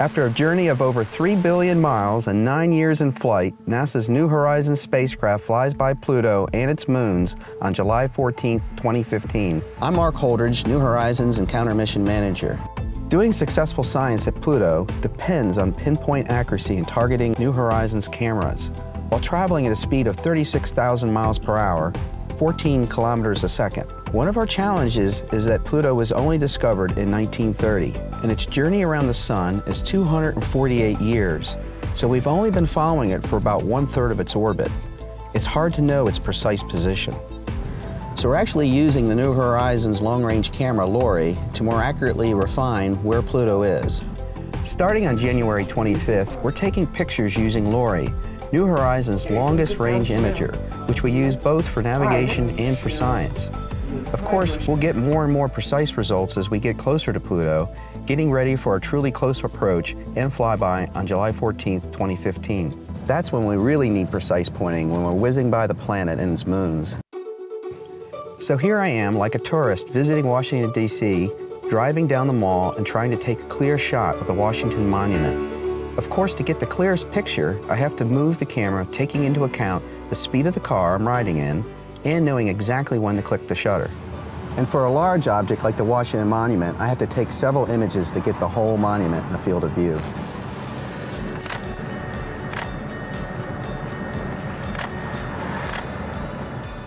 After a journey of over 3 billion miles and nine years in flight, NASA's New Horizons spacecraft flies by Pluto and its moons on July 14, 2015. I'm Mark Holdridge, New Horizons Encounter Mission Manager. Doing successful science at Pluto depends on pinpoint accuracy in targeting New Horizons cameras. While traveling at a speed of 36,000 miles per hour, 14 kilometers a second. One of our challenges is that Pluto was only discovered in 1930, and its journey around the sun is 248 years, so we've only been following it for about one-third of its orbit. It's hard to know its precise position. So we're actually using the New Horizons long-range camera, LORRI, to more accurately refine where Pluto is. Starting on January 25th, we're taking pictures using LORRI, New Horizons' longest range imager, which we use both for navigation and for science. Of course, we'll get more and more precise results as we get closer to Pluto, getting ready for a truly close approach and flyby on July 14, 2015. That's when we really need precise pointing, when we're whizzing by the planet and its moons. So here I am, like a tourist visiting Washington, D.C., driving down the mall and trying to take a clear shot of the Washington Monument. Of course, to get the clearest picture, I have to move the camera, taking into account the speed of the car I'm riding in and knowing exactly when to click the shutter. And for a large object like the Washington Monument, I have to take several images to get the whole monument in the field of view.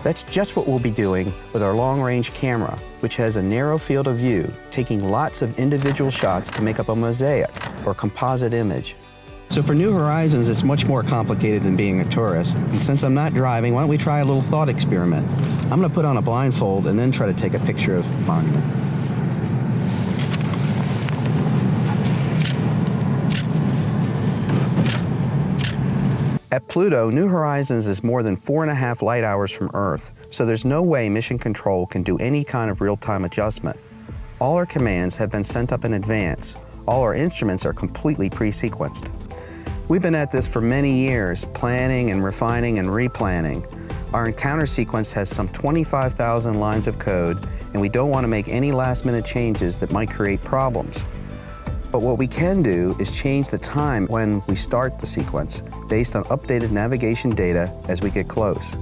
That's just what we'll be doing with our long-range camera, which has a narrow field of view, taking lots of individual shots to make up a mosaic, or composite image. So for New Horizons, it's much more complicated than being a tourist. And since I'm not driving, why don't we try a little thought experiment? I'm going to put on a blindfold and then try to take a picture of the monument. At Pluto, New Horizons is more than four and a half light hours from Earth, so there's no way Mission Control can do any kind of real-time adjustment. All our commands have been sent up in advance. All our instruments are completely pre-sequenced. We've been at this for many years, planning and refining and replanning. Our encounter sequence has some 25,000 lines of code, and we don't want to make any last-minute changes that might create problems. But what we can do is change the time when we start the sequence based on updated navigation data as we get close.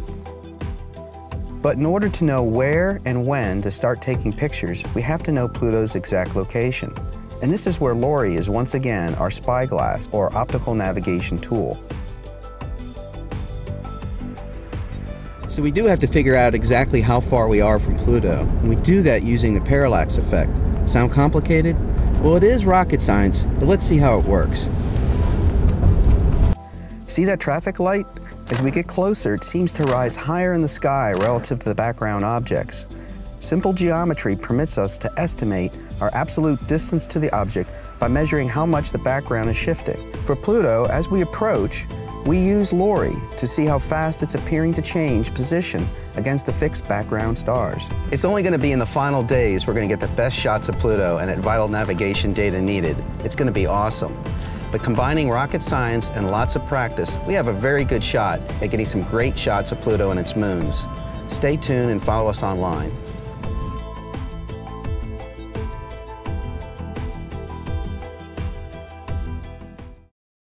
But in order to know where and when to start taking pictures, we have to know Pluto's exact location. And this is where LORRI is once again our spyglass or optical navigation tool. So we do have to figure out exactly how far we are from Pluto. And we do that using the parallax effect. Sound complicated? Well, it is rocket science, but let's see how it works. See that traffic light? As we get closer, it seems to rise higher in the sky relative to the background objects. Simple geometry permits us to estimate our absolute distance to the object by measuring how much the background is shifting. For Pluto, as we approach, we use LORRI to see how fast it's appearing to change position against the fixed background stars. It's only going to be in the final days we're going to get the best shots of Pluto and at vital navigation data needed. It's going to be awesome. But combining rocket science and lots of practice, we have a very good shot at getting some great shots of Pluto and its moons. Stay tuned and follow us online.